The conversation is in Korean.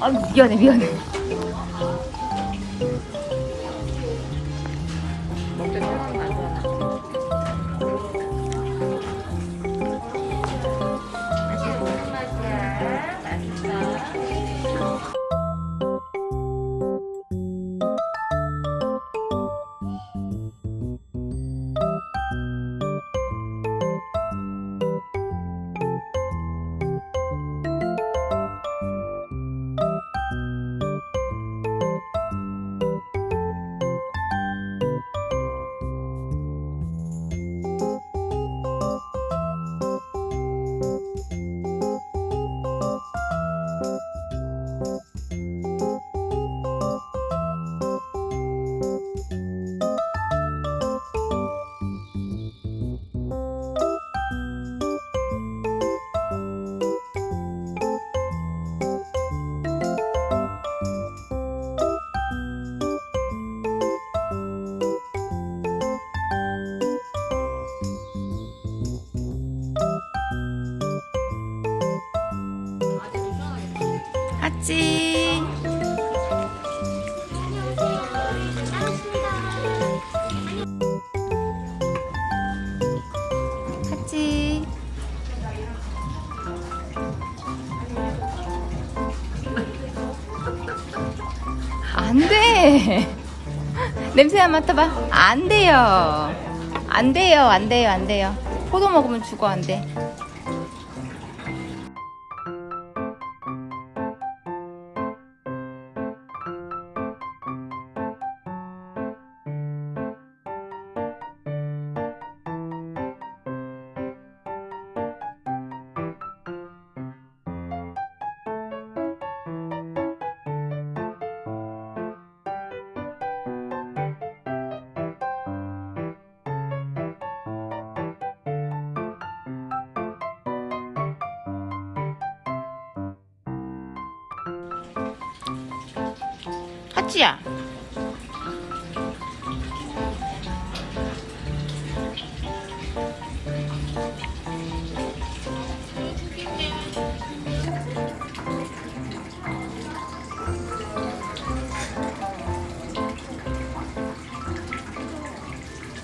아 미안해 미안해 하찌. 하찌. 안돼. 냄새 한 맡아봐. 안 돼요. 안 돼요. 안 돼요. 안 돼요. 포도 먹으면 죽어 안돼 戏啊。